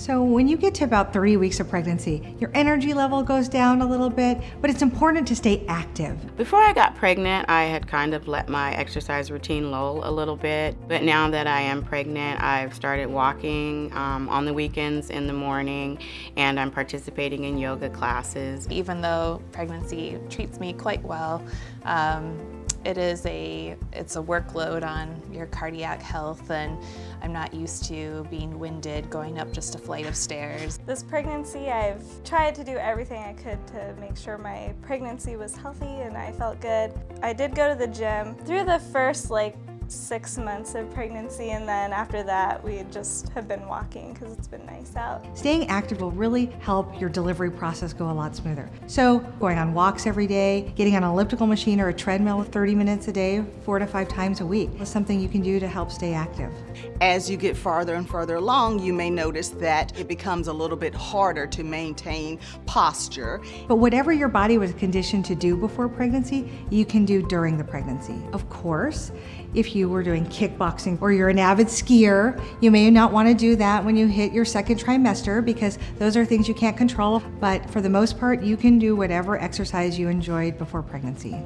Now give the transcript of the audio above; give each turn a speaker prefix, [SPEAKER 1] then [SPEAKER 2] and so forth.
[SPEAKER 1] So when you get to about 30 weeks of pregnancy, your energy level goes down a little bit, but it's important to stay active.
[SPEAKER 2] Before I got pregnant, I had kind of let my exercise routine lull a little bit. But now that I am pregnant, I've started walking um, on the weekends in the morning, and I'm participating in yoga classes.
[SPEAKER 3] Even though pregnancy treats me quite well, um, it is a, it's a workload on your cardiac health and I'm not used to being winded going up just a flight of stairs.
[SPEAKER 4] This pregnancy, I've tried to do everything I could to make sure my pregnancy was healthy and I felt good. I did go to the gym. Through the first like six months of pregnancy and then after that we just have been walking because it's been nice out.
[SPEAKER 1] Staying active will really help your delivery process go a lot smoother. So going on walks every day, getting on an elliptical machine or a treadmill 30 minutes a day, four to five times a week is something you can do to help stay active.
[SPEAKER 5] As you get farther and farther along, you may notice that it becomes a little bit harder to maintain posture.
[SPEAKER 1] But whatever your body was conditioned to do before pregnancy, you can do during the pregnancy. Of course, if you were doing kickboxing or you're an avid skier, you may not want to do that when you hit your second trimester because those are things you can't control. But for the most part, you can do whatever exercise you enjoyed before pregnancy.